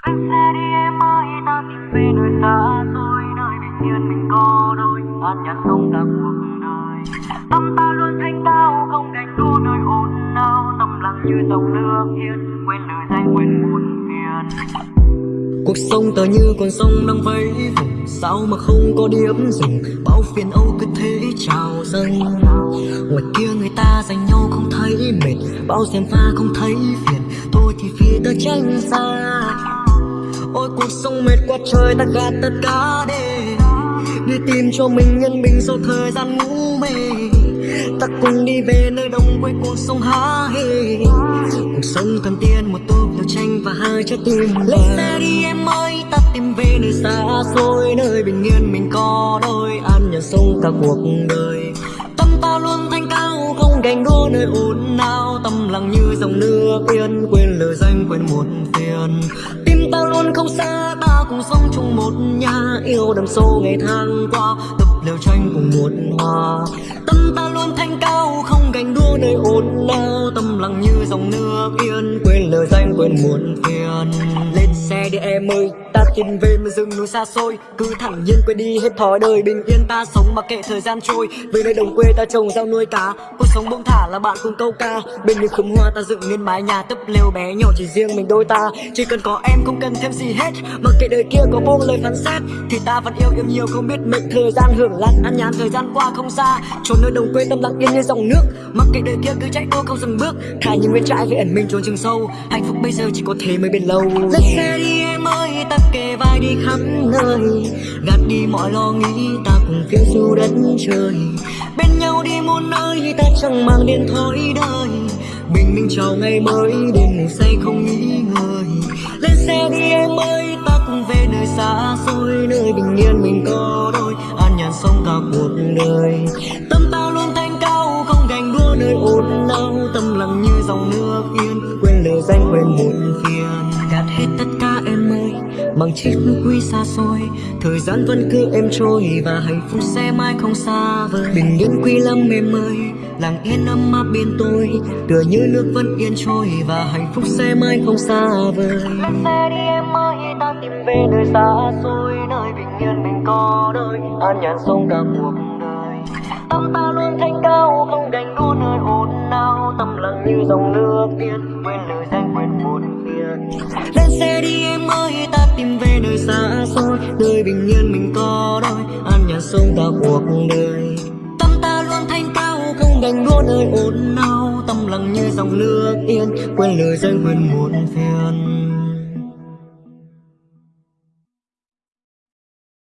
anh xe đi em ơi, ta tìm về nơi xa xôi, nơi bình yên mình có đôi. An nhàn sống cả cuộc đời. Tâm ta luôn thanh cao không đành đua nơi ồn nào tâm lặng như dòng nước yên quên lời danh quên buồn phiền. Cuộc sống tờ như con sông đang vẫy vùng, Sao mà không có điểm dừng Bao phiền âu cứ thế trào dâng. Ngoài kia người ta dành nhau không thấy mệt, Bao xem pha không thấy phiền. Tôi thì phía ta tránh xa. Ôi, cuộc sống mệt quá, trời ta gạt tất cả đi Đi tìm cho mình nhân bình sau thời gian ngủ mê. Ta cùng đi về nơi đông quê cuộc sống há hê. Cuộc sống thần tiên, một tô liều tranh và hai trái tim Lên xe đi em ơi, ta tìm về nơi xa xôi, Nơi bình yên mình có đôi. An nhàn sống cả cuộc đời. Tâm ta luôn thanh không ganh đua nơi ồn ào. Tâm lặng như dòng nước yên, quên lời danh, quên một phiền. Tim ta luôn không xa ta cùng sống chung một nhà. Yêu đầm sâu ngày tháng qua, tập liều tranh cùng một hòa. Tâm ta luôn thanh cao, không ganh đua nơi ồn ào. Tâm lặng như dòng nước yên, quên lời danh, quên muộn phiền. Lên đi em ơi ta tìm về mà rừng núi xa xôi Cứ thẳng nhiên quên đi hết thói đời bình yên ta sống mà kệ thời gian trôi Về nơi đồng quê ta trồng rau nuôi cá Cuộc sống bông thả là bạn cùng câu ca Bên những khóm hoa ta dựng nên mái nhà tấp lều bé nhỏ chỉ riêng mình đôi ta Chỉ cần có em không cần thêm gì hết Mặc kệ đời kia có buông lời phán xét Thì ta vẫn yêu em nhiều không biết mệnh thời gian hưởng lạc Ăn nhàn thời gian qua không xa Trốn nơi đồng quê tâm lặng yên như dòng nước Mặc kệ đời kia cứ chạy đua không dừng bước Thả những nguyên trái về ẩn mình trốn rừng sâu Hạnh phúc bây giờ chỉ có thế mới bền lâu Let's yeah mới ơi ta kề vai đi khắp nơi. Gạt đi mọi lo nghĩ ta cùng phiêu du đất trời. Bên nhau đi muôn nơi, ta chẳng mang điện thoại đời. Bình minh chào ngày mới, đêm ngủ say không nghĩ ngơi Lên xe đi em ơi ta cùng về nơi xa xôi, Nơi bình yên mình có đôi. An nhàn sống cả cuộc đời. Tâm ta luôn thanh cao, không gành đua nơi ồn ào. Tâm lặng như dòng nước yên, quên lời danh, quên muộn phiền bằng chiếc quy xa xôi, thời gian vẫn cứ em trôi và hạnh phúc sẽ mãi không xa vời. Bình yên quy lâm mềm ơi lặng yên ấm áp bên tôi. Tựa như nước vẫn yên trôi và hạnh phúc sẽ mãi không xa vời. Lên xe đi em ơi, ta tìm về nơi xa xôi, nơi bình yên mình có đôi, an nhàn sống cả cuộc đời. Tâm ta luôn thanh cao, không đành đua nơi ồn ào. Tâm lặng như dòng nước yên, quên lời danh, quên buồn phiền. Lên xe đi tươi, bình yên mình có đôi, an nhàn sống cả cuộc đời. Tâm ta luôn thanh cao, không đành đua nơi ồn ào. Tâm lặng như dòng nước yên, quên lời danh quên muộn phiền.